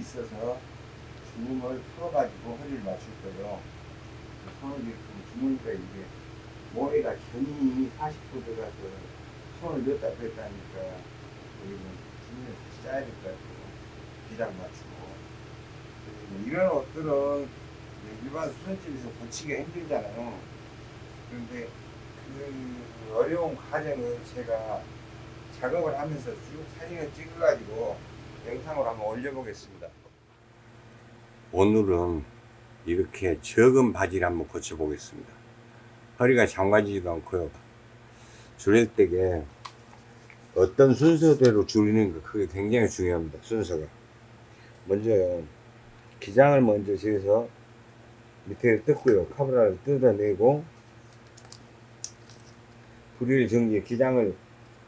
있어서 주름을 풀어가지고 허리를 맞출 거예요. 손을 이렇게 주무니까 이게 모래가 견이 40도 들어가서 손을 넣었다 뺐다 하니까 여기는 주문을 다시 짜야 될 것 같아요. 기장 맞추고. 이런 옷들은 일반 수선집에서 고치기가 힘들잖아요. 그런데 그 어려운 과정을 제가 작업을 하면서 쭉 사진을 찍어가지고 영상으로 한번 올려보겠습니다. 오늘은 이렇게 적은 바지를 한번 고쳐보겠습니다. 허리가 장관지지도 않고요. 줄일 때게 어떤 순서대로 줄이는 거 그게 굉장히 중요합니다. 순서가. 먼저요. 기장을 먼저 재서 밑에 뜯고요. 카브라를 뜯어내고 불일 정지 기장을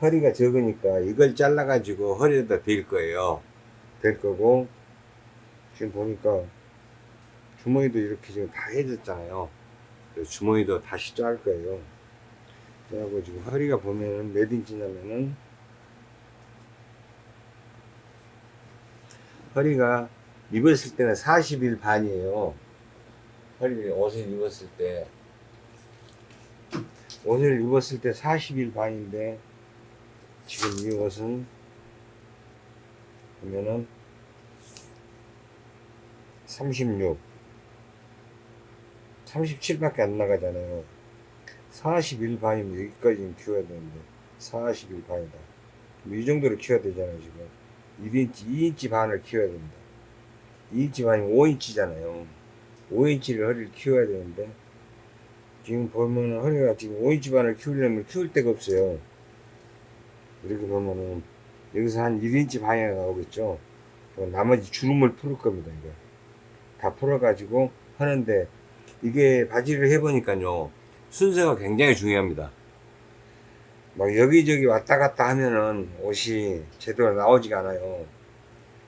허리가 적으니까 이걸 잘라가지고 허리에다 댈 거예요. 댈 거고 지금 보니까 주머니도 이렇게 지금 다 해졌잖아요. 주머니도 다시 짤 거예요. 그래고 지금 허리가 보면은 몇 인치냐면은 허리가 입었을 때는 40일 반이에요. 허리 옷을 입었을 때 옷을 입었을 때 40일 반인데 지금 이 옷은 보면은 36 37밖에 안 나가잖아요. 41 반이면 여기까지 는 키워야 되는데 41 반이다. 뭐이 정도로 키워야 되잖아요 지금. 1인치 2인치 반을 키워야 됩니다. 2인치 반이면 5인치잖아요. 5인치를 허리를 키워야 되는데 지금 보면은 허리가 지금 5인치 반을 키우려면 키울 데가 없어요. 이렇게 보면은 여기서 한 1인치 반이 나오겠죠? 나머지 주름을 풀을 겁니다 이거 다 풀어 가지고 하는데 이게 바지를 해보니까요 순서가 굉장히 중요합니다. 막 여기저기 왔다 갔다 하면은 옷이 제대로 나오지가 않아요.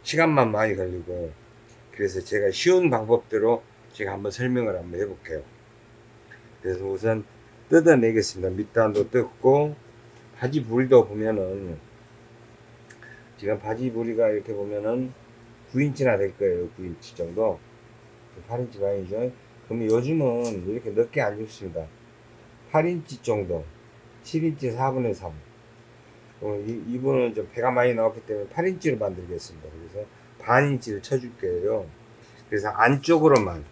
시간만 많이 걸리고. 그래서 제가 쉬운 방법대로 제가 한번 설명을 한번 해볼게요. 그래서 우선 뜯어내겠습니다. 밑단도 뜯고 바지 부리도 보면은 지금 바지 부리가 이렇게 보면은 9인치나 될 거예요. 9인치 정도. 8인치 반이죠 그러면 요즘은 이렇게 넓게 안 입습니다. 8인치 정도. 7인치 4분의 3 어, 이, 이분은 좀 배가 많이 나왔기 때문에 8인치로 만들겠습니다. 그래서 반 인치를 쳐줄 거예요. 그래서 안쪽으로만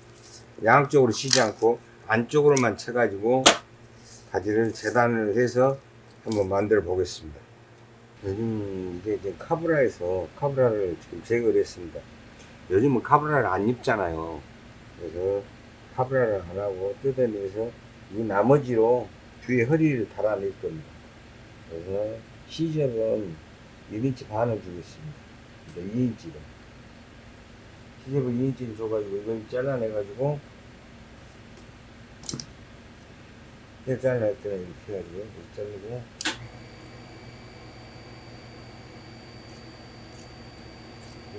양쪽으로 치지 않고 안쪽으로만 쳐가지고 바지를 재단을 해서 한번 만들어 보겠습니다 요즘 이게 이제 카브라에서 카브라를 지금 제거를 했습니다. 요즘은 카브라를 안 입잖아요. 그래서 카브라를 안 하고 뜯어내서 이 나머지로 뒤에 허리를 달아낼 겁니다. 그래서 시접은 1인치 반을 주겠습니다. 2인치로. 시접을 2인치를 줘가지고 이걸 잘라내가지고 잘라낼 때는 이렇게 해가지고 이렇게 자르고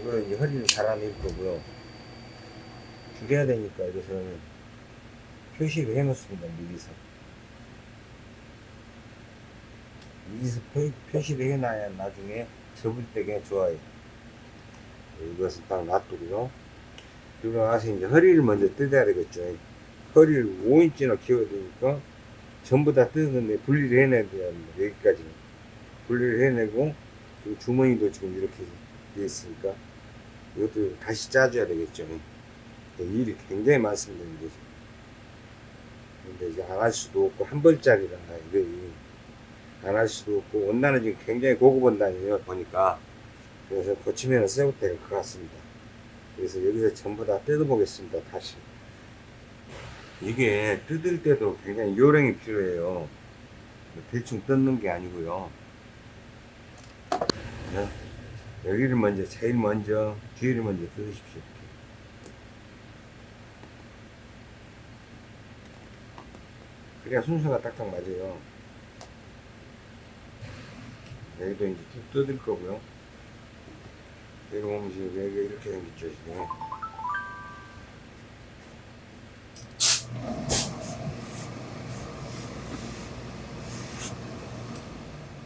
이거는 이제 허리를 달아낼 거고요. 줄여야 되니까 이것을 표시를 해 놓습니다 미리서. 미리서 표, 표시를 해놔야 나중에 접을 때가 좋아요. 이것은 딱 놔두고요. 그리고 나서 이제 허리를 먼저 뜯어야 되겠죠. 허리를 5인치나 키워야 되니까 전부 다 뜯었는데 분리를 해내야 됩니다 여기까지 분리를 해내고 주머니도 지금 이렇게 돼 있으니까 이것도 다시 짜줘야 되겠죠. 일이 굉장히 많습니다 이게. 근데 이제 안 할 수도 없고 한 벌짜리라 이게 안 할 수도 없고 원단은 지금 굉장히 고급 원단이에요 보니까. 그래서 고치면 새우 때가 것 같습니다. 그래서 여기서 전부 다 뜯어 보겠습니다 다시. 이게 뜯을 때도 굉장히 요령이 필요해요. 대충 뜯는 게 아니고요. 네. 여기를 먼저 제일 먼저 뒤를 먼저 뜯으십시오. 그래야 순서가 딱딱 맞아요. 여기도 이제 쭉 뜯을 거고요. 여기 보면 지금 여기가 이렇게 생겼죠 지금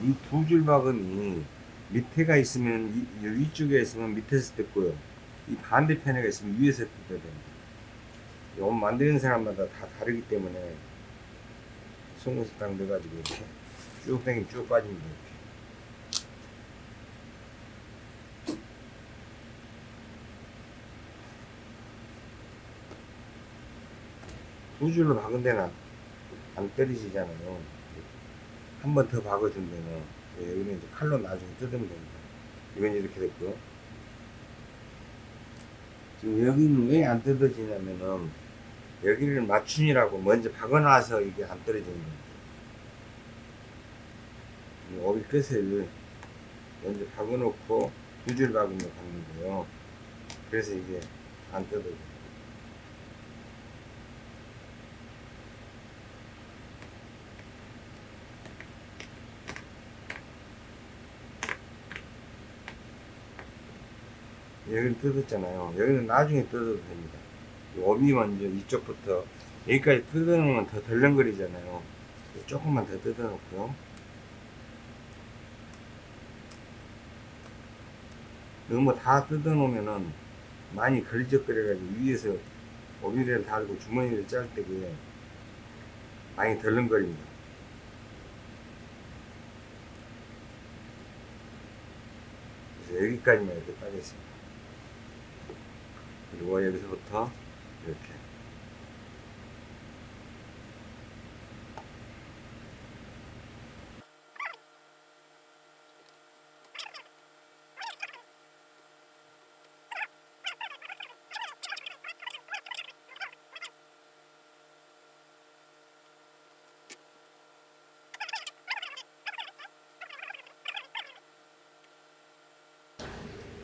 이 두줄 바구니 밑에가 있으면 이, 이 위쪽에 있으면 밑에서 뜯고요 이 반대편에가 있으면 위에서 뜯어야 됩니다. 이옷 만드는 사람마다 다 다르기 때문에 송곳을 딱 넣어가지고 이렇게 쭉 당기면 쭉 빠집니다. 이렇게. 두 줄로 박은 데는 안 떨어지잖아요. 한 번 더 박아준 데는 예, 여기는 이제 칼로 나중에 뜯으면 됩니다. 이건 이렇게 됐고요. 지금 여기는 왜 안 뜯어지냐면은 여기를 맞춤이라고 먼저 박아놔서 이게 안 떨어지는 겁니다. 이 오비 끝을 먼저 박아놓고 두 줄 박으면 박는 거예요. 그래서 이게 안 뜯어져요. 여기를 뜯었잖아요. 여기는 나중에 뜯어도 됩니다. 이 오비 먼저 이쪽부터 여기까지 뜯어놓으면 더 덜렁거리잖아요. 조금만 더 뜯어놓고요. 너무 다 뜯어놓으면은 많이 걸리적거려가지고 위에서 오비를 달고 주머니를 짤 때게 많이 덜렁거립니다. 여기까지만 이렇게 따겠습니다. 그리고 여기서부터 이렇게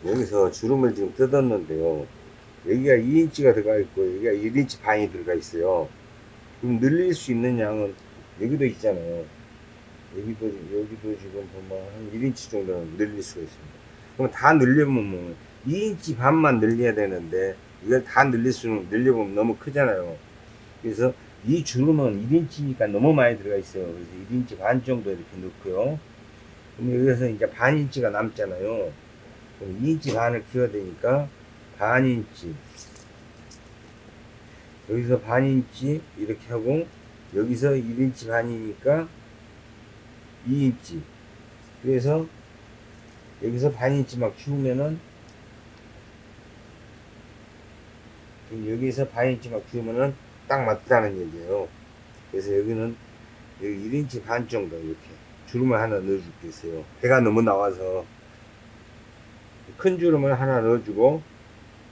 여기서 주름을 지금 뜯었는데요. 여기가 2인치가 들어가 있고 여기가 1인치 반이 들어가 있어요. 그럼 늘릴 수 있는 양은 여기도 있잖아요. 여기도 여기도 지금 보면 한 1인치 정도는 늘릴 수가 있습니다. 그럼 다 늘려보면 뭐 2인치 반만 늘려야 되는데 이걸 다 늘릴 수는 늘려보면 너무 크잖아요. 그래서 이 주름은 1인치니까 너무 많이 들어가 있어요. 그래서 1인치 반 정도 이렇게 넣고요. 그럼 여기서 이제 반 인치가 남잖아요. 그럼 2인치 반을 키워야 되니까 반 인치. 여기서 반 인치 이렇게 하고 여기서 1인치 반이니까 2인치. 그래서 여기서 반 인치 막 키우면은 여기서 반 인치 막 키우면은 딱 맞다는 얘기예요. 그래서 여기는 여기 1인치 반 정도 이렇게 주름을 하나 넣어줄게 있어요. 배가 너무 나와서. 큰 주름을 하나 넣어주고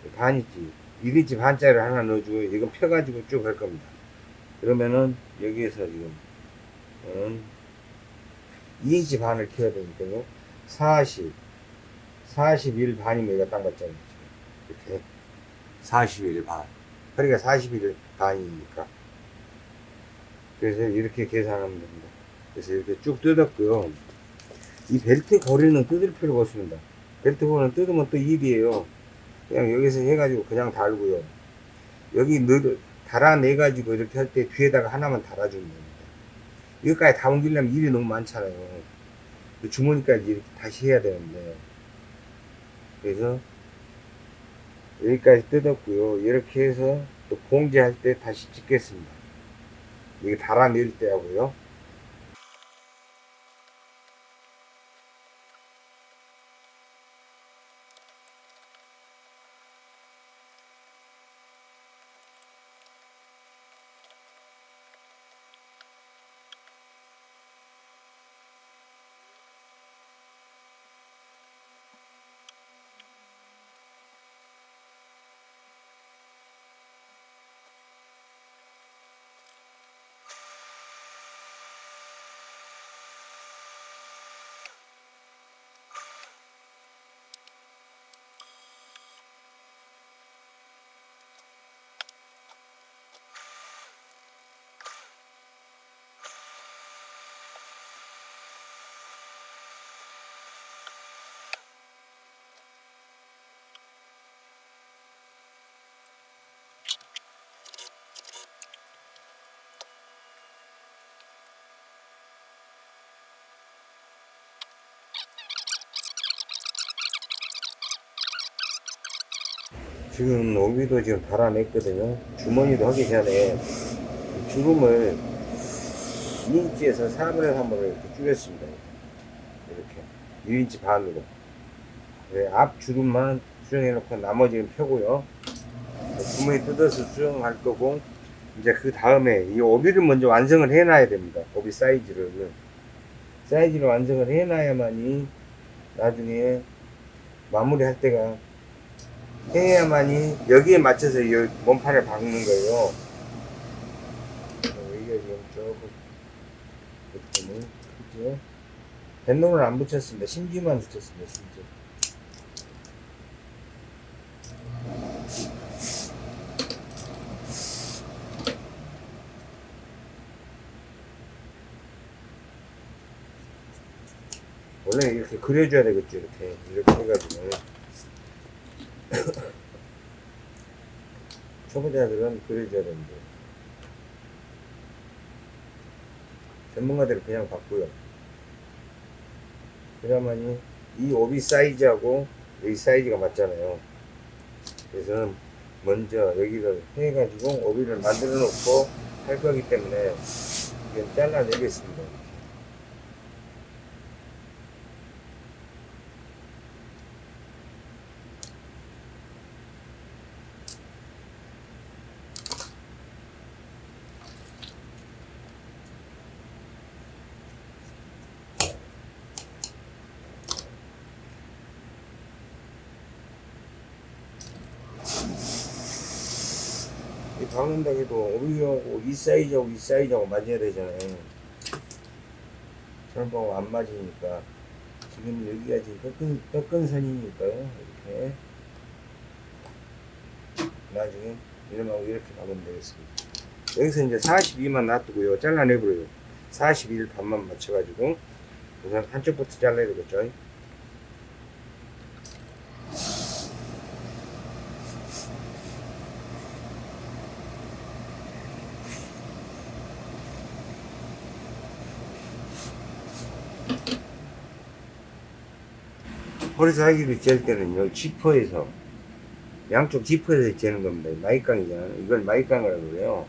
반이지 1인치 반짜리를 하나 넣어주고 이건 펴가지고 쭉 할 겁니다 그러면은 여기에서 지금 음, 2인치 반을 켜야 되니까요 40 41 반이면 이거 딱 맞잖아요. 이렇게 41 반. 허리가 41 반이니까. 그래서 이렇게 계산하면 됩니다. 그래서 이렇게 쭉 뜯었고요. 이 벨트 고리는 뜯을 필요가 없습니다. 벨트 고리는 뜯으면 또 일이에요. 그냥 여기서 해가지고 그냥 달고요. 여기 늘, 달아내가지고 이렇게 할 때 뒤에다가 하나만 달아주면 됩니다. 여기까지 다 옮기려면 일이 너무 많잖아요. 주머니까지 이렇게 다시 해야 되는데. 그래서 여기까지 뜯었고요. 이렇게 해서 또 봉제할 때 다시 찍겠습니다. 이게 달아낼 때 하고요. 지금 오비도 지금 달아냈거든요. 주머니도 하기 전에 주름을 2인치에서 3분의 3으로 이렇게 줄였습니다. 이렇게. 1인치 반으로. 네, 앞 주름만 수정해 놓고 나머지는 펴고요. 주머니 뜯어서 수정할 거고 이제 그 다음에 이 오비를 먼저 완성을 해놔야 됩니다. 오비 사이즈를 사이즈를 완성을 해놔야만이 나중에 마무리할 때가 해야만이 여기에 맞춰서 이 몸판을 박는 거예요. 어, 여기가 지금 조금 그때는 크죠. 뱃놈을 안 붙였습니다. 심지만 붙였습니다. 심지. 원래 이렇게 그려줘야 되겠죠. 이렇게 이렇게 해가지고. 초보자들은 그려줘야 되는데 전문가들은 그냥 바꾸요 그래야만이 이 오비 사이즈하고 여기 사이즈가 맞잖아요 그래서 먼저 여기를 해가지고 오비를 만들어 놓고 할 거기 때문에 이건 잘라내겠습니다 이 박는다 해도 오비하고 이 사이즈하고 이 사이즈하고 맞아야 되잖아요. 저런하고 안 맞으니까 지금 여기가 지금 꺾은, 꺾은 선이니까요. 이렇게 나중에 이름하고 이렇게 박으면 되겠습니다. 여기서 이제 42만 놔두고요. 잘라내버려요. 41 반만 맞춰가지고 우선 한쪽부터 잘라야 되겠죠. 사이즈를 잴 때는요, 지퍼에서, 양쪽 지퍼에서 재는 겁니다. 마이깡이잖아요. 이걸 마이깡이라고 그래요.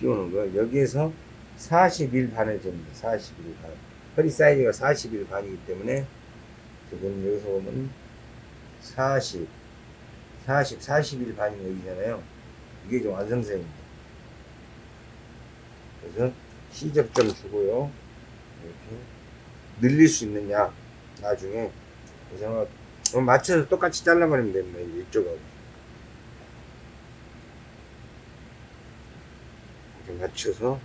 끼우는 거. 여기에서 41 반을 잽니다. 41 반. 허리 사이즈가 41 반이기 때문에, 지금 여기서 보면 40, 40, 41 반이 여기잖아요. 이게 좀 완성선입니다. 그래서 시접 좀 주고요. 이렇게 늘릴 수 있느냐, 나중에. 그래서 맞춰서 똑같이 잘라버리면 됩니다. 이쪽하고. 이렇게 맞춰서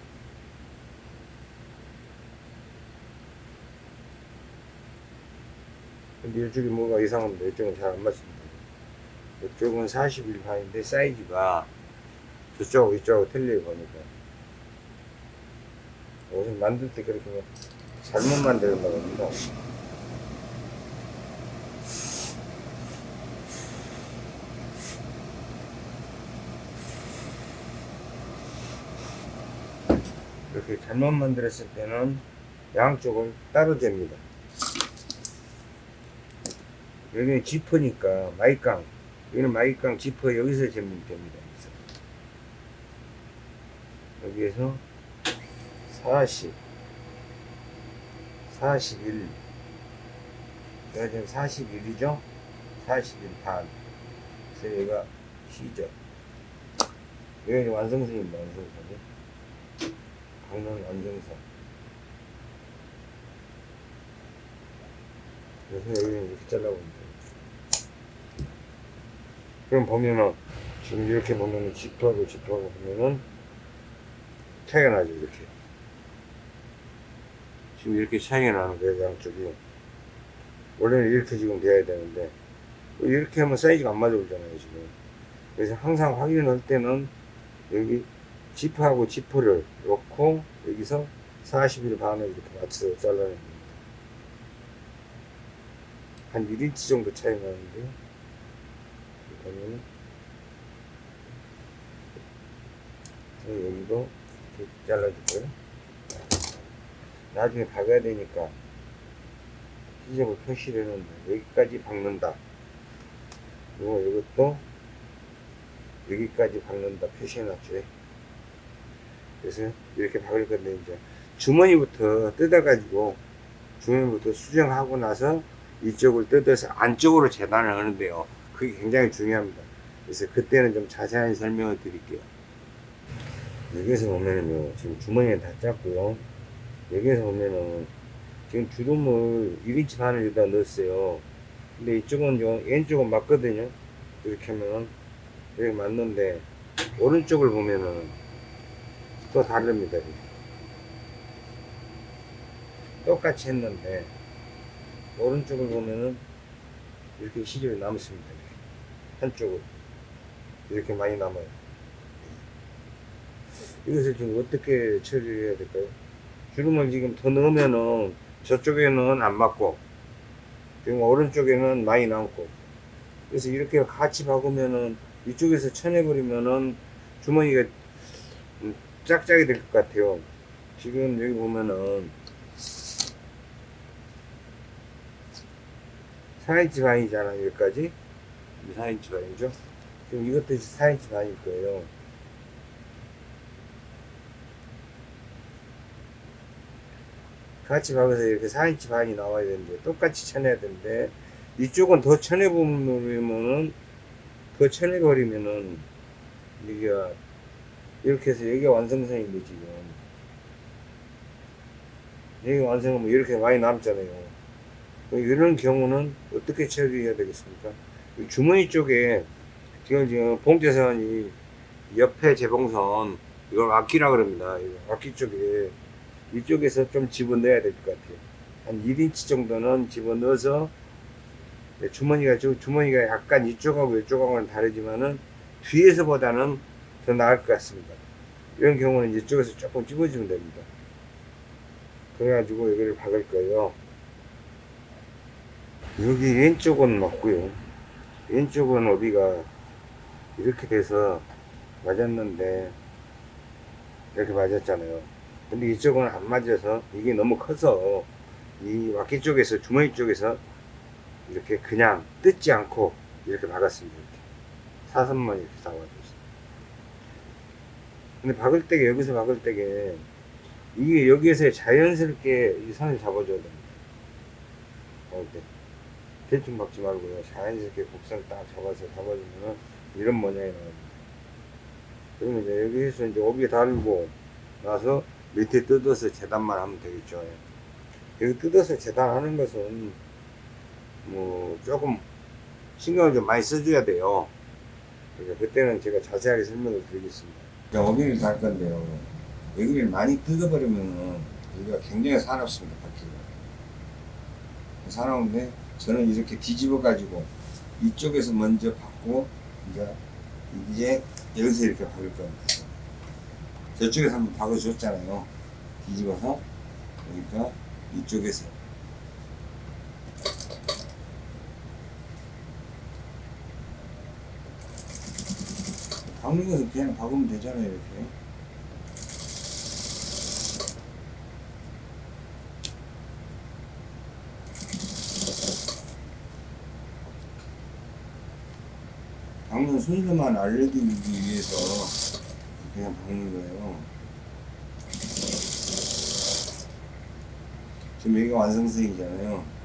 근데 이쪽이 뭐가 이상합니다. 이쪽은 잘 안 맞습니다. 이쪽은 41 반인데 사이즈가 저쪽하고 이쪽하고 틀려요 보니까 옷을 만들 때 그렇게 뭐 잘못 만들었나 봅니다. 이렇게 잘못 만들었을 때는 양쪽을 따로 잽니다. 여기는 지퍼니까 마이깡 여기는 마이깡 지퍼 여기서 재면 됩니다. 여기에서 40 41 제가 지금 41이죠? 41반 그래서 여기가 시죠 여기 완성선입니다. 완성선이 강릉 완성선 그래서 여기는 이렇게 잘라보면 돼요. 그럼 보면은 지금 이렇게 보면은 지퍼하고 지퍼하고 보면은 차이가 나죠 이렇게. 지금 이렇게 차이가 나는 거예요 양쪽이. 원래는 이렇게 지금 돼야 되는데 이렇게 하면 사이즈가 안 맞아 보잖아요 지금. 그래서 항상 확인할 때는 여기 지퍼하고 지퍼를 놓고 여기서 41 반을 이렇게 맞춰서 잘라내는 겁니다. 한 1인치 정도 차이 나는데 보면은 여기도 이렇게 잘라주고요. 나중에 박아야 되니까 시접을 표시를 했는데 여기까지 박는다. 그리고 이것도 여기까지 박는다 표시해놨죠. 그래서 이렇게 박을 건데 이제 주머니부터 뜯어가지고 주머니부터 수정하고 나서 이쪽을 뜯어서 안쪽으로 재단을 하는데요. 그게 굉장히 중요합니다. 그래서 그때는 좀 자세한 설명을 드릴게요. 여기에서 보면은요, 지금 주머니는 다 짰고요. 여기에서 보면은 지금 주름을 1인치 반을 여기다 넣었어요. 근데 이쪽은 요 왼쪽은 맞거든요. 이렇게 하면은 이렇게 맞는데 오른쪽을 보면은 또 다릅니다. 똑같이 했는데 오른쪽을 보면은 이렇게 시접이 남습니다. 한쪽은 이렇게 많이 남아요. 이것을 지금 어떻게 처리해야 될까요? 주름을 지금 더 넣으면은 저쪽에는 안 맞고 지금 오른쪽에는 많이 남고 그래서 이렇게 같이 박으면은 이쪽에서 쳐내버리면은 주머니가 음, 짝짝이 될 것 같아요. 지금 여기 보면은 4인치 반이잖아 여기까지. 4인치 반이죠? 지금 이것도 4인치 반일 거예요. 같이 박아서 이렇게 4인치 반이 나와야 되는데 똑같이 쳐내야 되는데 이쪽은 더 쳐내버리면은 더 쳐내버리면은 여기가 이렇게 해서 여기가 완성선인데 지금 여기 완성하면 이렇게 많이 남잖아요 이런 경우는 어떻게 처리해야 되겠습니까? 이 주머니 쪽에 지금 지금 봉제선이 옆에 재봉선 이걸 악기라 그럽니다. 악기 쪽에 이쪽에서 좀 집어넣어야 될 것 같아요. 한 1인치 정도는 집어넣어서 네, 주머니가 주, 주머니가 약간 이쪽하고 이쪽하고는 다르지만은 뒤에서 보다는 더 나을 것 같습니다. 이런 경우는 이쪽에서 조금 집어주면 됩니다. 그래가지고 여기를 박을 거예요. 여기 왼쪽은 맞고요. 왼쪽은 어디가 이렇게 돼서 맞았는데 이렇게 맞았잖아요. 근데 이쪽은 안 맞아서 이게 너무 커서 이 와키 쪽에서 주머니 쪽에서 이렇게 그냥 뜯지 않고 이렇게 박았습니다. 이렇게. 사선만 이렇게 잡아줬어요. 근데 박을 때게 여기서 박을 때게 이게 여기에서 자연스럽게 이 선을 잡아줘야 됩니다. 박을 때. 대충 박지 말고요. 자연스럽게 곡선 딱 잡아서 잡아주면은 이런 모양이 나옵니다. 그러면 이제 여기서 이제 오비에 달고 나서 밑에 뜯어서 재단만 하면 되겠죠. 여기 뜯어서 재단하는 것은 뭐 조금 신경을 좀 많이 써줘야 돼요. 그러니까 그때는 제가 자세하게 설명을 드리겠습니다. 오비를 달 건데요. 여기를 많이 뜯어버리면은 여기가 굉장히 사납습니다. 바퀴가. 사나운데 저는 이렇게 뒤집어 가지고 이쪽에서 먼저 받고 이제 이제 여기서 이렇게 박을 겁니다. 저쪽에서 한번 박아줬잖아요. 뒤집어서 그러니까 이쪽에서 박는 것은 그냥 박으면 되잖아요. 이렇게. 박는 순서만 알려드리기 위해서 그냥 박는 거예요. 지금 여기가 완성선이잖아요.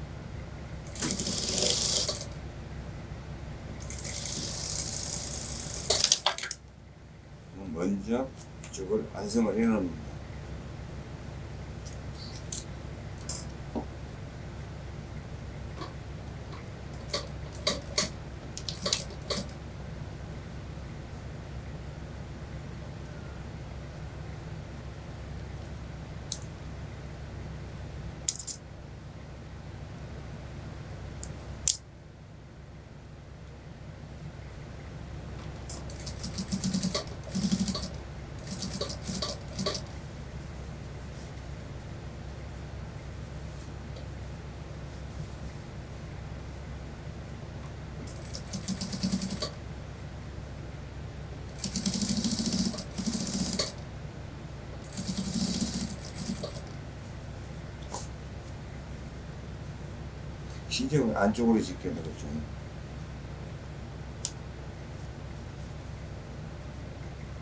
그럼 먼저 이쪽을 완성을 해 놓습 신경을 안쪽으로 짓게 되겠죠.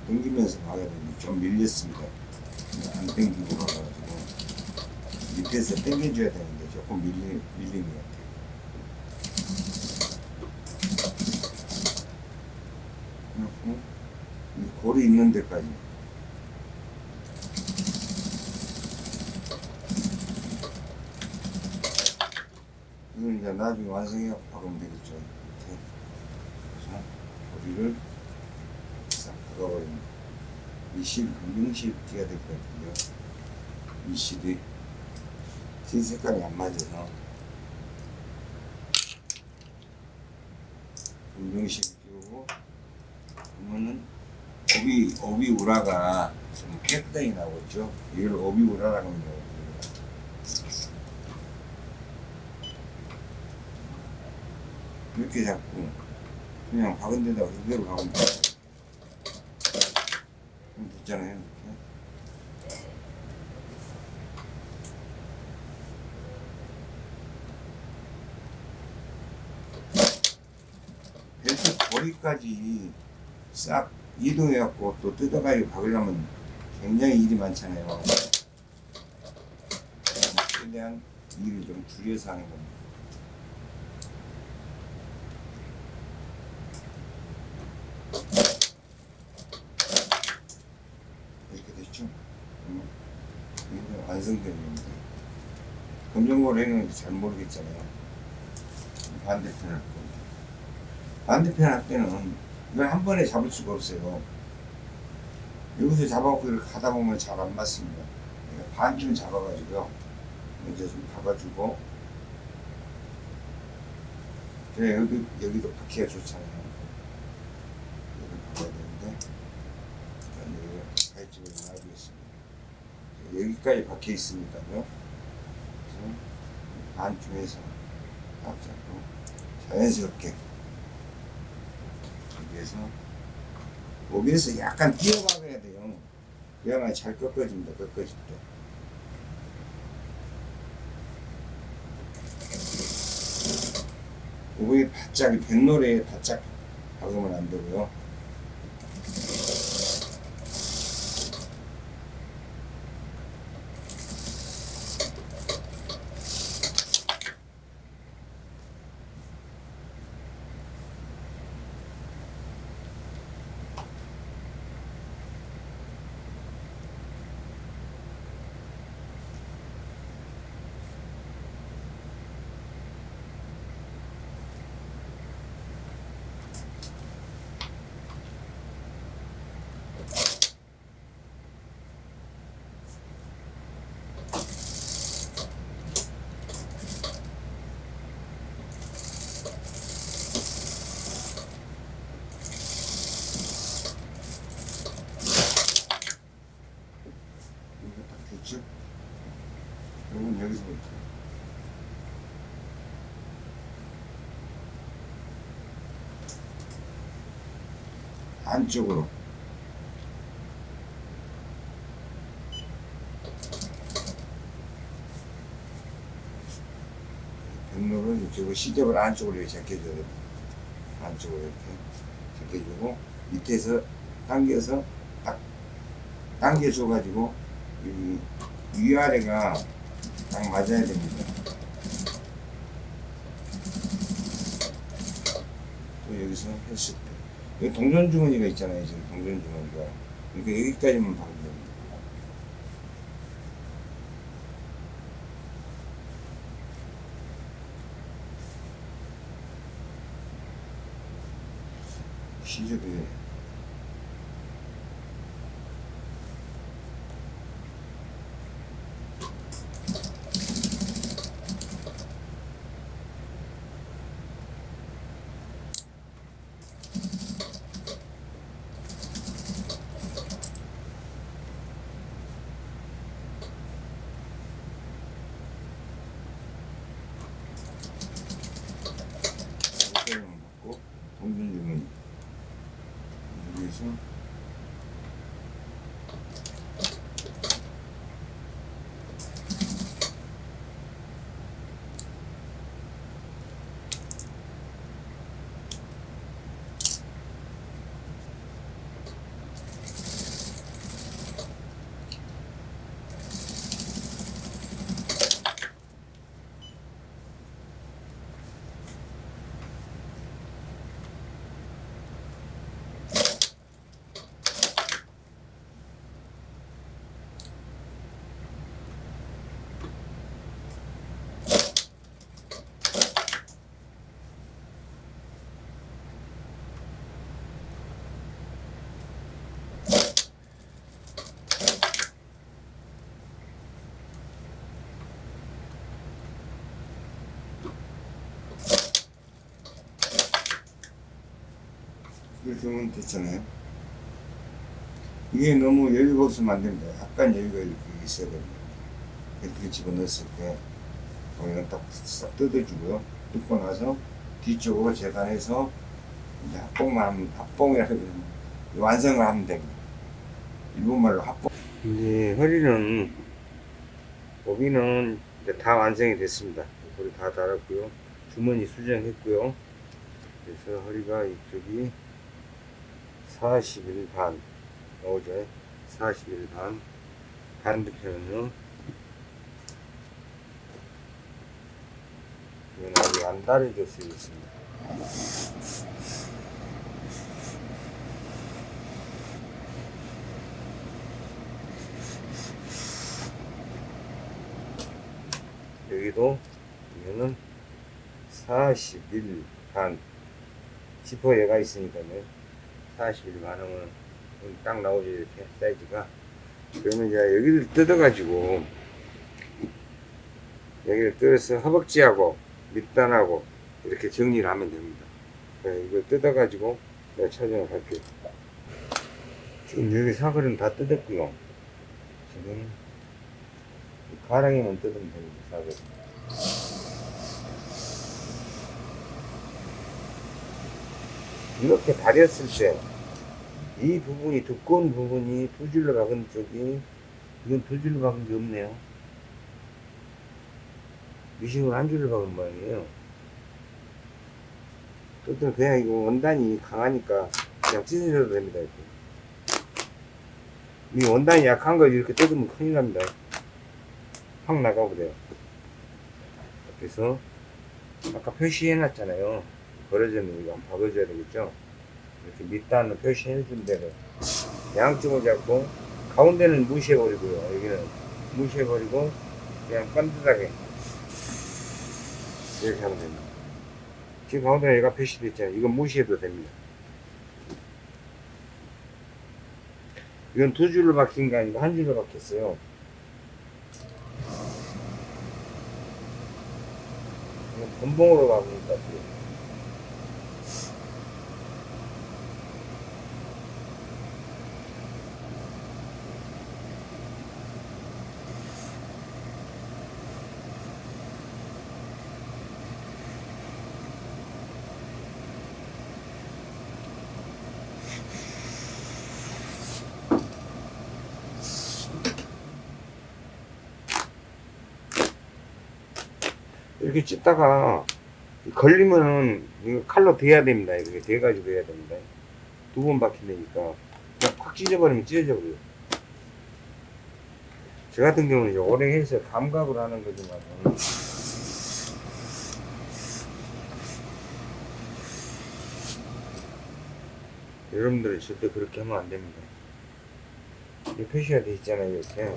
당기면서 박아야 되는데 좀 밀렸습니다. 안 당기고 박아가지고 밑에서 당겨줘야 되는데 조금 밀리, 밀린 것 같아요. 그리고 이 골이 있는 데까지 이걸 이제 나중에 완성해 박으면 되겠죠. 이렇게. 그래서 고리를 싹 박아버립니다. 이 실, 금융실 띄어야 될 것 같은데요. 이 실이 진 색깔이 안 맞아서 금융실 띄우고 그러면은 오비, 오비 우라가 좀 깨끗하게 나오죠. 이걸 오비 우라라고 합니다. 이렇게 잡고 그냥 박은 데다가 그대로 박으면 됐잖아요. 이렇게. 벨트 거리까지 싹 이동해갖고 또 뜯어가지고 박으려면 굉장히 일이 많잖아요. 최대한 일을 좀 줄여서 하는 겁니다. 이렇게 됐죠? 음, 이게 완성된 겁니다. 검정고리는 잘 모르겠잖아요. 반대편 할 겁니다. 반대편 할 때는 이걸 한 번에 잡을 수가 없어요. 여기서 잡아갖고 이렇게 하다 보면 잘 안 맞습니다. 반쯤 잡아가지고요. 먼저 좀 박아주고. 그래, 여기, 여기도 박히가 좋잖아요. 여기 박아야 되는데. 일단 여기 가위집을 놔두겠습니다. 여기까지 박혀 있으니까요. 반쯤에서 딱 잡고 자연스럽게 여기에서 여기에서 약간 뛰어박아야 돼요. 그래야만 잘 꺾어집니다. 꺾어질 때. 여기 바짝 뱃노래에 바짝 박으면 안 되고요. 이거 딱 됐죠? 이건 여기서부터 안쪽으로 백로를 이쪽으로 시접을 안쪽으로 이렇게 제껴줘야 됩니다. 안쪽으로 이렇게 제껴주고 밑에서 당겨서 딱 당겨줘 가지고 여기 위아래가 딱 맞아야 됩니다. 또 여기서 때 여기 동전 주머니가 있잖아요. 지금 동전 주머니가 그러니까 여기까지만 박으면 됩니다. 시접이 여기까지만 받고 동전 주머니 여기에서 그렇게 하면 됐잖아요. 이게 너무 여유가 없으면 안 됩니다. 약간 여유가 이렇게 있어야 됩니다. 이렇게 집어넣었을 때, 거기는 딱싹 뜯어주고요. 뜯고 나서 뒤쪽으로 재단해서 이제 합봉만 하면, 합봉이라고 하면 완성을 하면 됩니다. 일본말로 합봉. 이제 허리는, 오비는 이제 다 완성이 됐습니다. 허리 다 달았고요. 주머니 수정했고요. 그래서 허리가 이쪽이 41반 나오죠. 41 반. 반대편은요. 이건 아직 안 다려져 있습니다. 여기도 이거는 41 반. 지퍼 얘가 있으니까요. 41 반응은 딱 나오죠 이렇게 사이즈가. 그러면 이제 여기를 뜯어 가지고 여기를 뜯어서 허벅지하고 밑단하고 이렇게 정리를 하면 됩니다. 네, 이걸 뜯어 가지고 내가 촬영을 할게요. 지금 여기 사거리는 다 뜯었고요. 지금 가랑이만 뜯으면 됩니다. 사거리. 이렇게 다렸을 때 이 부분이 두꺼운 부분이 두 줄로 박은 쪽이 이건 두 줄로 박은 게 없네요. 미싱으로 한 줄로 박은 모양이에요. 어떤 그냥 이거 원단이 강하니까 그냥 찢어져도 됩니다. 이렇게. 이 원단이 약한 거 이렇게 뜯으면 큰일 납니다. 확 나가버려요. 그래서 아까 표시해 놨잖아요. 벌어졌는 이거 한번 박아줘야 되겠죠? 이렇게 밑단을 표시해 준 대로 양쪽을 잡고 가운데는 무시해 버리고요. 여기는 무시해 버리고 그냥 반듯하게 이렇게 하면 됩니다. 지금 가운데 얘가 표시되어 있잖아요. 이건 무시해도 됩니다. 이건 두 줄로 박힌 게 아니고 한 줄로 박혔어요. 이건 본봉으로 박은 것 같아요. 이렇게 찢다가 걸리면은 이거 칼로 대야 됩니다. 이렇게 대가지고 해야 됩니다. 두 번 박힌다니까 그냥 팍 찢어버리면 찢어져 버려요. 저 같은 경우는 오래 해서 감각으로 하는 거지만 여러분들은 절대 그렇게 하면 안 됩니다. 이 표시가 돼 있잖아요, 이렇게.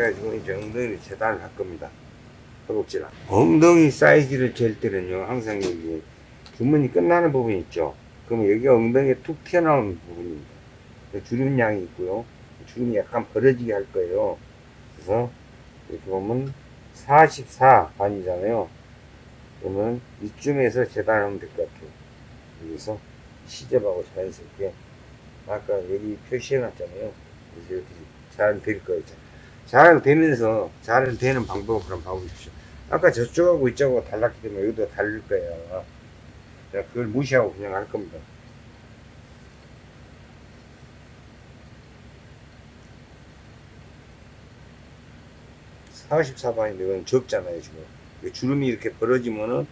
그래가지고 이제 엉덩이를 재단을 할 겁니다. 허벅지랑. 엉덩이 사이즈를 잴 때는요, 항상 여기 주머니 끝나는 부분 있죠? 그러면 여기가 엉덩이에 툭 튀어나오는 부분입니다. 주름 양이 있고요. 주름이 약간 벌어지게 할 거예요. 그래서 이렇게 보면 44 반이잖아요. 그러면 이쯤에서 재단하면 될 것 같아요. 여기서 시접하고 자연스럽게 아까 여기 표시해 놨잖아요. 그래서 이렇게 잘될 거예요. 잘 되면서 잘 되는 방법을 한번 봐보십시오. 아까 저쪽하고 이쪽하고 달랐기 때문에 여기도 다를 거예요. 제가 그걸 무시하고 그냥 할 겁니다. 사십사 반인데 이건 적잖아요, 지금. 이 주름이 이렇게 벌어지면은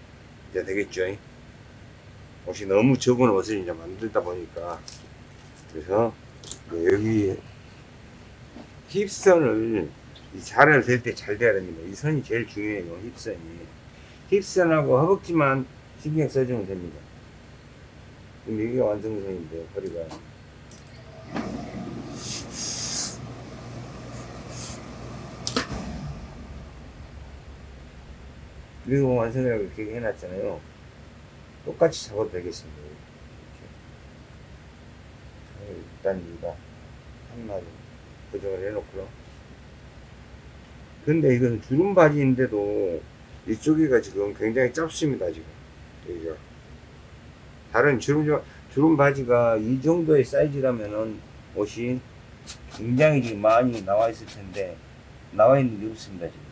이제 되겠죠. 옷이 너무 적은 옷을 이제 만들다 보니까. 그래서 여기 힙선을 이 자를 될때 잘 돼야 됩니다. 이 선이 제일 중요해요. 힙선이. 힙선하고 허벅지만 신경 써주면 됩니다. 그럼 이게 완성선인데 허리가. 그리고 완성이라고 이렇게 해놨잖아요. 똑같이 잡아도 되겠습니다. 이렇게. 없다는 이유가 한마디 고정을 해놓고요. 근데 이건 주름 바지인데도 이쪽이가 지금 굉장히 짧습니다 지금 여기가 다른 주름 주름 바지가 이 정도의 사이즈라면은 옷이 굉장히 많이 나와 있을 텐데 나와 있는 게 없습니다 지금.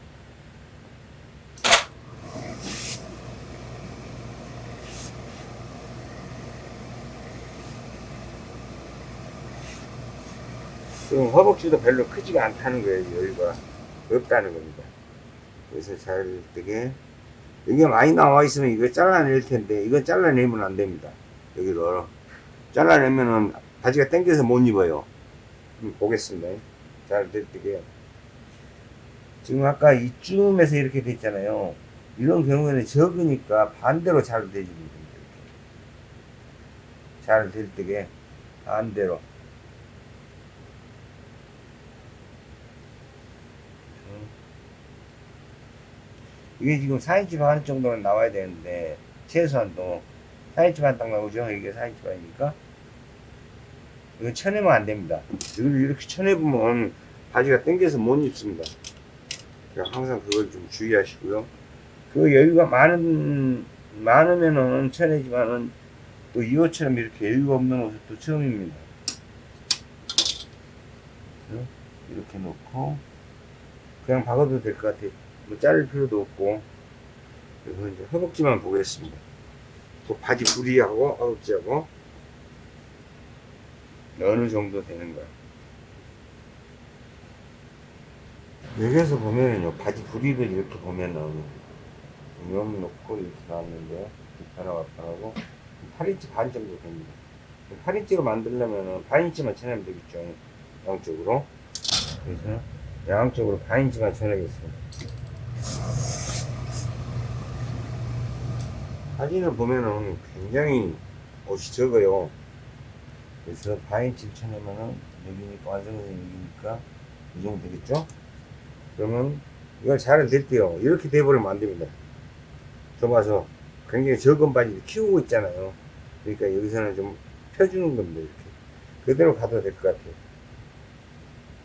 지금 허벅지도 별로 크지가 않다는 거예요 여기가 없다는 겁니다. 그래서 잘 되게 이게 많이 나와 있으면 이거 잘라낼 텐데 이건 잘라내면 안 됩니다. 여기를 잘라내면은 바지가 당겨서 못 입어요. 보겠습니다. 잘 될때게요. 지금 아까 이쯤에서 이렇게 됐잖아요. 이런 경우에는 적으니까 반대로 잘 되지는 됩니다. 잘될 때게 반대로. 이게 지금 4인치 반 정도는 나와야 되는데 최소한도. 4인치 반 딱 나오죠? 이게 4인치 반이니까? 이거 쳐내면 안 됩니다. 이걸 이렇게 쳐내보면 바지가 당겨서 못 입습니다. 항상 그걸 좀 주의하시고요. 그 여유가 많은 많으면은 쳐내지만은 또이 옷처럼 이렇게 여유가 없는 옷은 또 처음입니다. 이렇게 놓고 그냥 박아도 될 것 같아요. 뭐 자를 필요도 없고. 그래서 이제 허벅지만 보겠습니다. 또 바지 부리하고 허벅지하고 어느 정도 되는 거야. 여기에서 보면은요 바지 부리를 이렇게 보면은 면 놓고 이렇게 나왔는데 하나 왔다 하고 8인치 반 정도 됩니다. 8인치로 만들려면은 반인치만 쳐내면 되겠죠 양쪽으로. 그래서 양쪽으로 반인치만 쳐내겠습니다 사진을 보면은 굉장히 옷이 적어요. 그래서 바인치를 쳐내면은 여기니까 완성된 여기니까 이 정도 되겠죠? 그러면 이걸 잘될 때요. 이렇게 돼버리면 안 됩니다. 좁아서 굉장히 적은 바지를 키우고 있잖아요. 그러니까 여기서는 좀 펴주는 겁니다. 이렇게. 그대로 가도 될 것 같아요.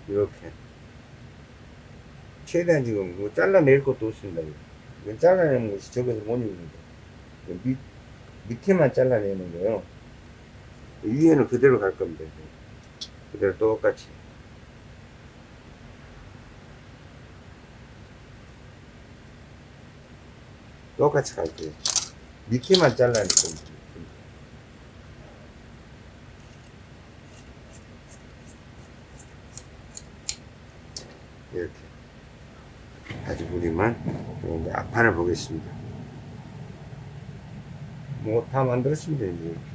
이렇게. 최대한 지금 뭐 잘라낼 것도 없습니다. 이건 잘라내는 것이 적어서 못 입습니다. 밑, 밑에만 잘라내는 거요. 위에는 그대로 갈 겁니다. 그대로 똑같이. 똑같이 갈 거예요. 밑에만 잘라낼 겁니다. 이렇게. 아주 우리만 앞판을 보겠습니다. 뭐다 이제 이렇게.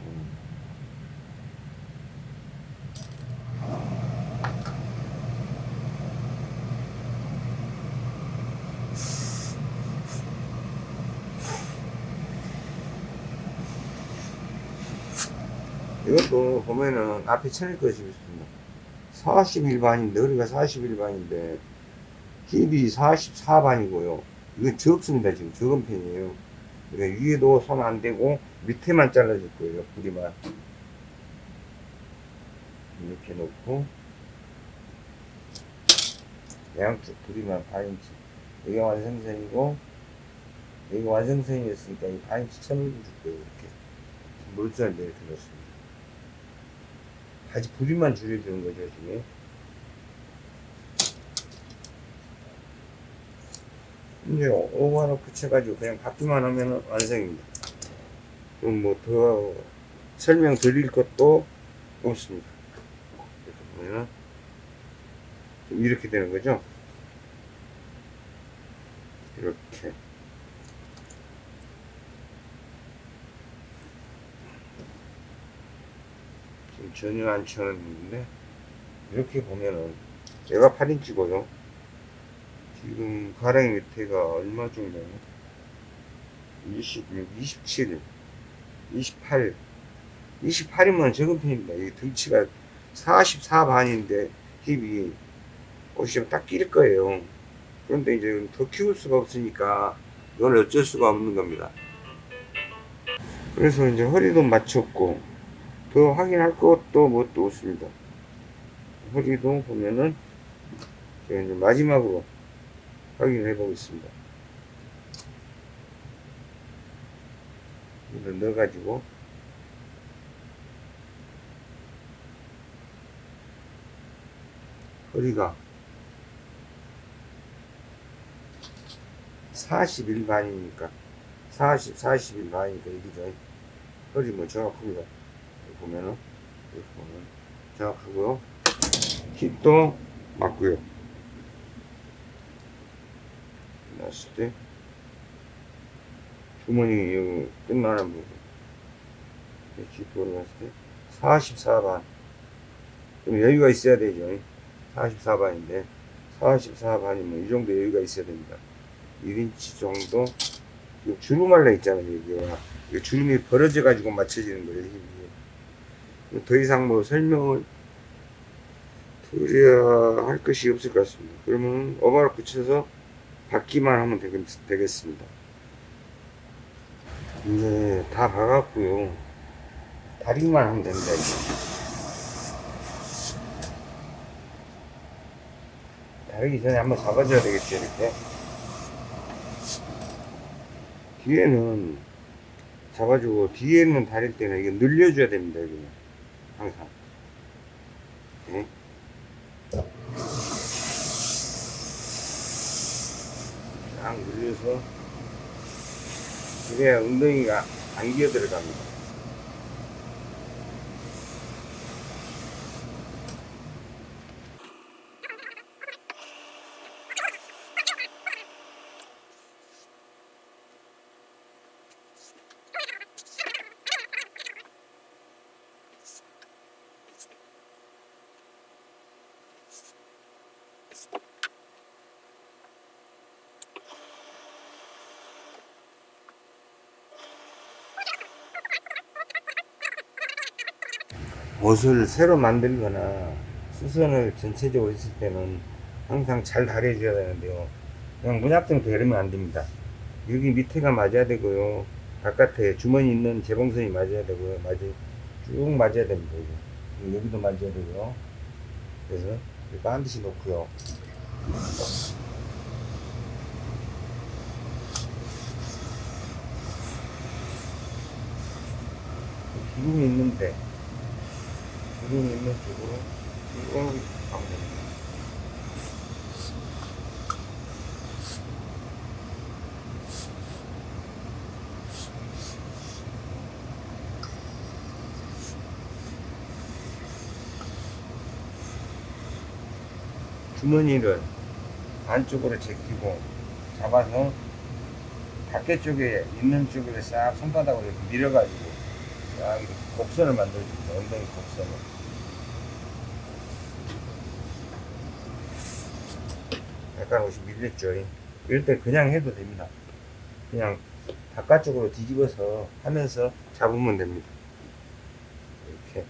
이것도 보면은 앞에 쳐낼 것이 있습니다. 41반인데, 허리가 41반인데, 힙이 44반이고요. 이건 적습니다. 지금 적은 편이에요. 위에도 손안 대고 밑에만 잘라줄 거예요. 부리만. 이렇게 놓고, 양쪽 부리만 반인치. 여기가 완성선이고, 여기가 완성선이었으니까 이 반인치 쳐내줄 거예요. 이렇게. 물살을 이렇게 넣습니다. 바지 부리만 줄여주는 거죠, 지금. 이제 오버 하나 붙여가지고 그냥 받기만 하면 완성입니다. 그럼 뭐더 설명 드릴 것도 없습니다. 이렇게 보면은 이렇게 되는 거죠. 이렇게. 전혀 안 쳐놨는데 이렇게 보면은 얘가 8인치고요. 지금 가랑이 밑에가 얼마 정도냐 26, 27 28 28이면 적은 편입니다. 이 등치가 44반인데 힙이 옷이 좀딱낄 거예요. 그런데 이제 더 키울 수가 없으니까 이건 어쩔 수가 없는 겁니다. 그래서 이제 허리도 맞췄고 더 확인할 것도 뭣도 없습니다. 허리도 보면은 이제 마지막으로 확인해 보겠습니다. 이걸 넣어가지고 허리가 41반이니까 40, 41반이니까 이기죠. 허리 뭐 정확합니다. 보면은 이렇게 보면 정확하고요. 힙도 맞고요. 났을 때 주머니 여기 끝나는 부분 이렇게 돌아갔을 때 44반 좀 여유가 있어야 되죠. 44반인데 44반이면 이 정도 여유가 있어야 됩니다. 1인치 정도 이 주름할라 있잖아요. 여기가 이 주름이 벌어져 가지고 맞춰지는 거예요. 더 이상 뭐 설명을 드려야 할 것이 없을 것 같습니다. 그러면 어바를 붙여서 받기만 하면 되겠, 되겠 습니다. 이제 다 박았고요. 다리만 하면 됩니다. 이제. 다르기 전에 한번 잡아줘야 되겠죠, 이렇게. 뒤에는 잡아주고, 뒤에는 다릴 때는 이게 늘려줘야 됩니다, 여기는. 항상. 네. 딱 늘려서, 그래야 엉덩이가 안 기어 들어갑니다. 옷을 새로 만들거나 수선을 전체적으로 했을 때는 항상 잘 다려줘야 되는데요. 그냥 문약정도 이러면 안 됩니다. 여기 밑에가 맞아야 되고요. 바깥에 주머니 있는 재봉선이 맞아야 되고요. 맞아, 쭉 맞아야 됩니다. 여기. 여기도 맞아야 되고요. 그래서 반드시 놓고요. 기름이 있는데 기름이 있는 쪽으로 쭉 가면. 주머니를 안쪽으로 제끼고 잡아서 밖에 쪽에 있는 쪽으로 싹 손바닥으로 이렇게 밀어가지고 싹 이렇게 곡선을 만들어줍니다. 엉덩이 곡선을. 약간 옷이 밀렸죠. 이럴 때 그냥 해도 됩니다. 그냥 바깥쪽으로 뒤집어서 하면서 잡으면 됩니다. 이렇게.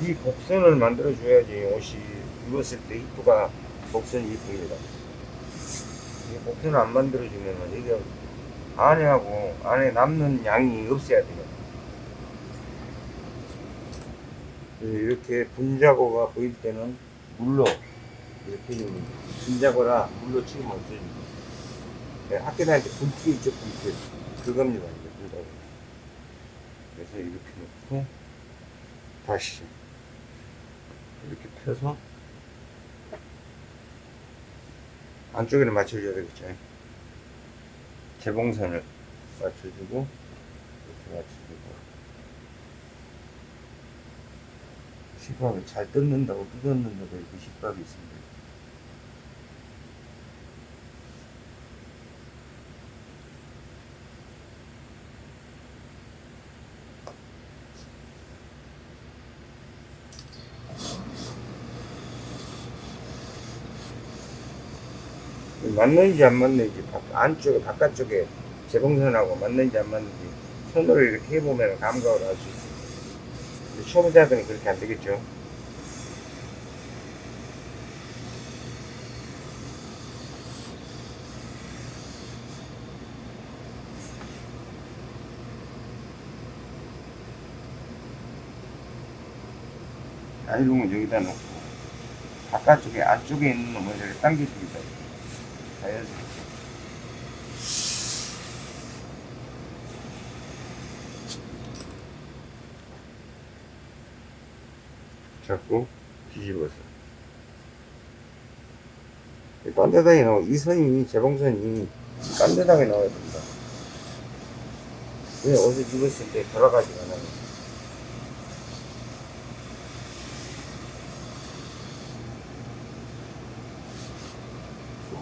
이 곡선을 만들어 줘야지 옷이 입었을 때 입구가 곡선이 이쁩니다. 이 곡선을 안 만들어 주면 이게 안에하고 안에 남는 양이 없어야 돼요. 이렇게 분자고가 보일 때는 물로 이렇게 좀 분자고라 물로 치면 없어집니다. 네, 학교 다닐 때 분필 있죠 분필 그겁니다 분자고. 그래서 이렇게 놓고 다시 이렇게 펴서 안쪽에는 맞춰줘야 되겠죠. 재봉선을 맞춰주고 이렇게 맞춰주고 시밥을 잘 뜯는다고 뜯었는데도 이렇게 시밥이 있습니다. 맞는지 안 맞는지 바- 안쪽에 바깥쪽에 재봉선하고 맞는지 안 맞는지 손으로 이렇게 해보면 감각을 알 수 있어요. 근데 초보자들은 그렇게 안 되겠죠. 아이롱은 여기다 놓고 바깥쪽에 안쪽에 있는 놈을 이렇게 당겨줍니다. 자연스럽게. 잡고 뒤집어서 딴 데다게 나와 이 선이 재봉선이 딴 데다게 나와야 된다 왜 옷을 입었을 때 돌아가지가 않아요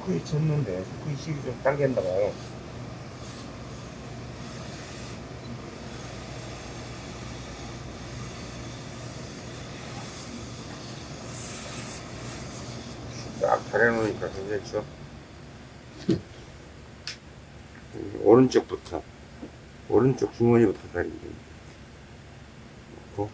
후크이 쳤는데 후크이 식이 좀 당겼나 봐요 딱 다려놓으니까 괜찮죠? 음, 오른쪽부터 오른쪽 주머니부터 다리면 됩니다. 놓고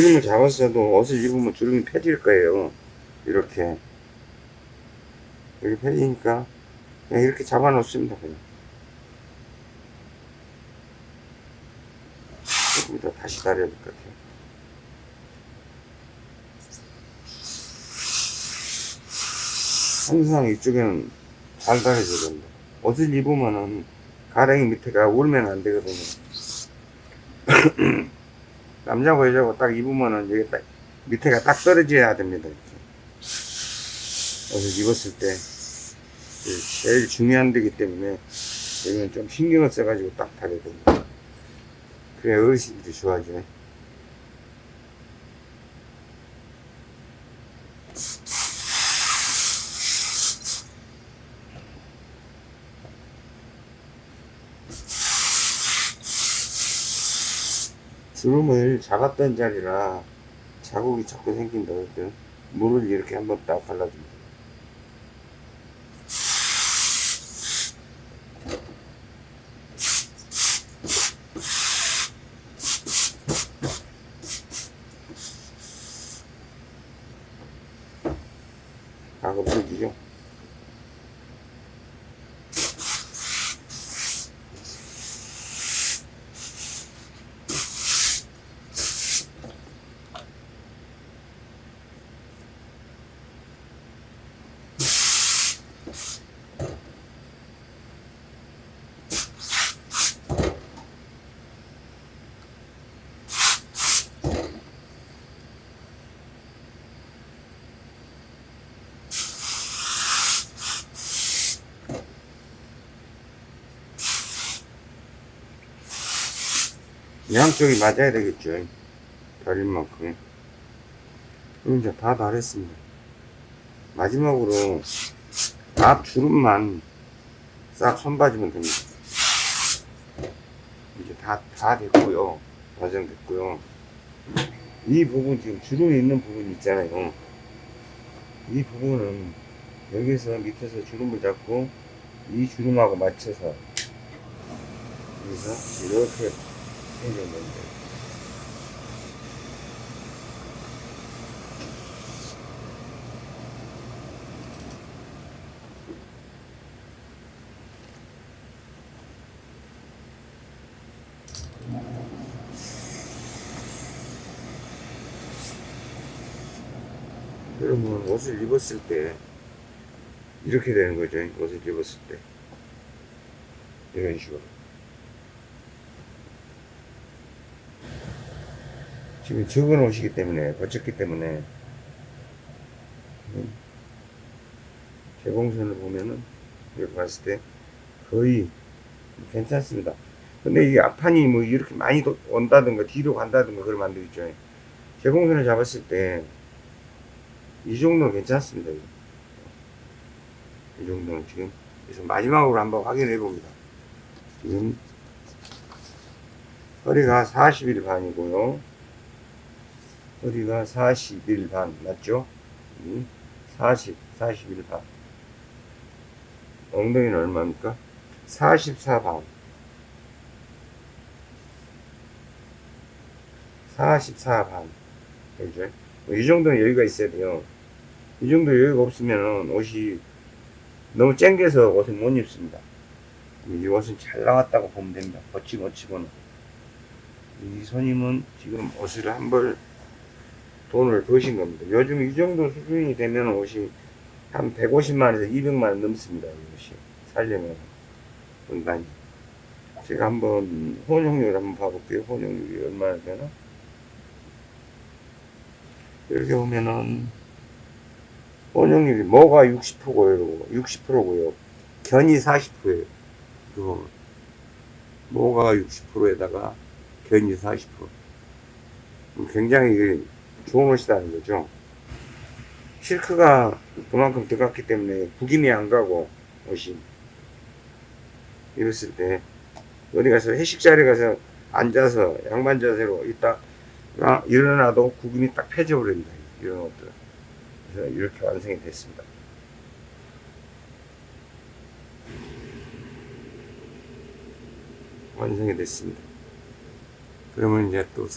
주름을 잡았어도 옷을 입으면 주름이 펴질 거예요. 이렇게. 이렇게 펴지니까 그냥 이렇게 잡아 놓습니다. 그냥. 조금 이따 다시 다려야 될 것 같아요. 항상 이쪽에는 잘 다려줘야 된다. 옷을 입으면은 가랭이 밑에가 울면 안 되거든요. 남자고 여자고 딱 입으면은 여기 딱 밑에가 딱 떨어져야 됩니다. 이렇게. 옷을 입었을 때 제일 중요한 데기 때문에 여기는 좀 신경을 써가지고 딱 다려야 됩니다. 그래 어르신들이 좋아하죠. 주름을 잡았던 자리라 자국이 자꾸 생긴다 그랬더니 물을 이렇게 한번 딱 발라줍니다. 가급 속이죠. 양쪽이 맞아야 되겠죠. 다릴 만큼. 그럼 이제 다 다렸습니다. 마지막으로 앞 주름만 싹 손봐주면 됩니다. 이제 다, 다 됐고요. 과정됐고요. 이 부분 지금 주름이 있는 부분 있잖아요. 이 부분은 여기서 밑에서 주름을 잡고 이 주름하고 맞춰서 여기서 이렇게 해주면 돼요. 그러면 옷을 입었을 때 이렇게 되는 거죠. 옷을 입었을 때 이런 식으로. 지금 적은 옷이기 때문에 거쳤기 때문에 음, 재봉선을 보면은 이렇게 봤을 때 거의 괜찮습니다. 근데 이게 앞판이 뭐 이렇게 많이 도- 온다든가 뒤로 간다든가 그러면 안 되겠죠. 제공선을 잡았을 때 이 정도는 괜찮습니다. 이 정도는 지금 그래서 마지막으로 한번 확인해 봅니다. 지금 허리가 40일 반이고요. 허리가 40일 반 맞죠? 음, 40, 41 반. 엉덩이는 얼마입니까? 44 반. 44 반. 그죠? 뭐이 정도는 여유가 있어야 돼요. 이 정도 여유가 없으면 옷이 너무 쨍겨서 옷을 못 입습니다. 이 옷은 잘 나왔다고 보면 됩니다. 어치고는. 이 손님은 지금 옷을 한벌 돈을 버신 겁니다. 요즘 이 정도 수준이 되면 옷이 한 150만에서 200만원 넘습니다. 이 옷이. 살려면. 은간히. 제가 한번 혼용률 한번 봐볼게요. 혼용률이 얼마나 되나? 이렇게 보면은 혼용률이 뭐가 60%고요. 60%고요. 견이 40%예요. 그거 뭐가 60%에다가 견이 40%. 굉장히 좋은 옷이라는 거죠. 실크가 그만큼 들어갔기 때문에 구김이 안 가고 옷이 이랬을 때 어디 가서 회식 자리 가서 앉아서 양반 자세로 있다 아, 일어나도 구김이 딱 펴져 버립니다. 이런 옷들. 그래서 이렇게 완성이 됐습니다. 완성이 됐습니다. 그러면 이제 또